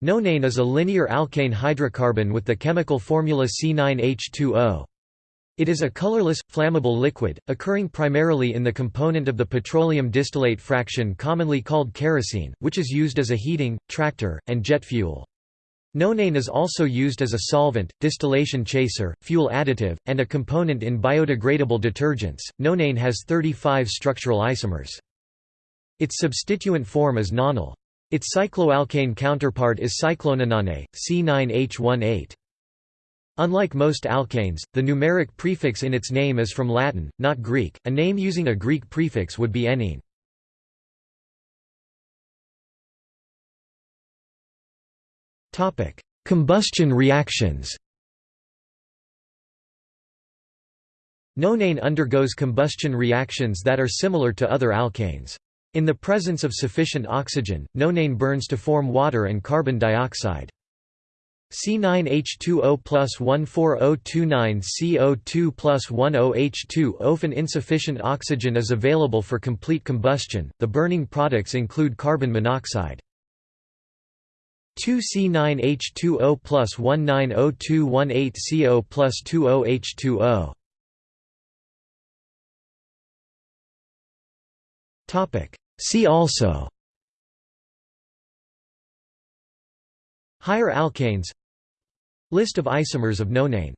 Nonane is a linear alkane hydrocarbon with the chemical formula C9H20. It is a colorless, flammable liquid, occurring primarily in the component of the petroleum distillate fraction commonly called kerosene, which is used as a heating, tractor, and jet fuel. Nonane is also used as a solvent, distillation chaser, fuel additive, and a component in biodegradable detergents. Nonane has 35 structural isomers. Its substituent form is nonyl. Its cycloalkane counterpart is cyclononane, C9H18. Unlike most alkanes, the numeric prefix in its name is from Latin, not Greek. A name using a Greek prefix would be enneane. Topic: Combustion reactions. Nonane undergoes combustion reactions that are similar to other alkanes. In the presence of sufficient oxygen, nonane burns to form water and carbon dioxide. C9H20 plus 14029CO2 plus 10H2 Often insufficient oxygen is available for complete combustion, the burning products include carbon monoxide. 2C9H20 plus 190218CO plus 20H2O See also. Higher alkanes. List of isomers of nonane